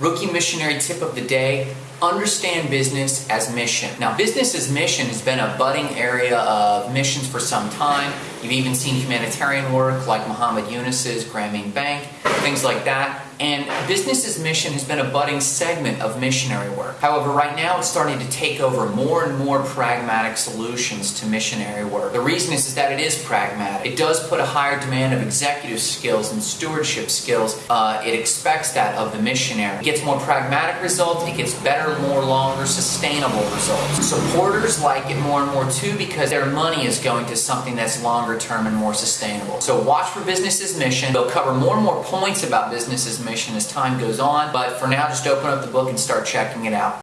Rookie missionary tip of the day understand business as mission. Now, business as mission has been a budding area of missions for some time. You've even seen humanitarian work like Muhammad Yunus's Grameen Bank, things like that. And Business as mission has been a budding segment of missionary work. However, right now it's starting to take over more and more pragmatic solutions to missionary work. The reason is, is that it is pragmatic. It does put a higher demand of executive skills and stewardship skills. Uh, it expects that of the missionary. It gets more pragmatic results, it gets better, more longer, sustainable results. Supporters like it more and more too because their money is going to something that's longer term and more sustainable. So watch for business as mission. They'll cover more and more points about business as mission as time goes on, but for now just open up the book and start checking it out.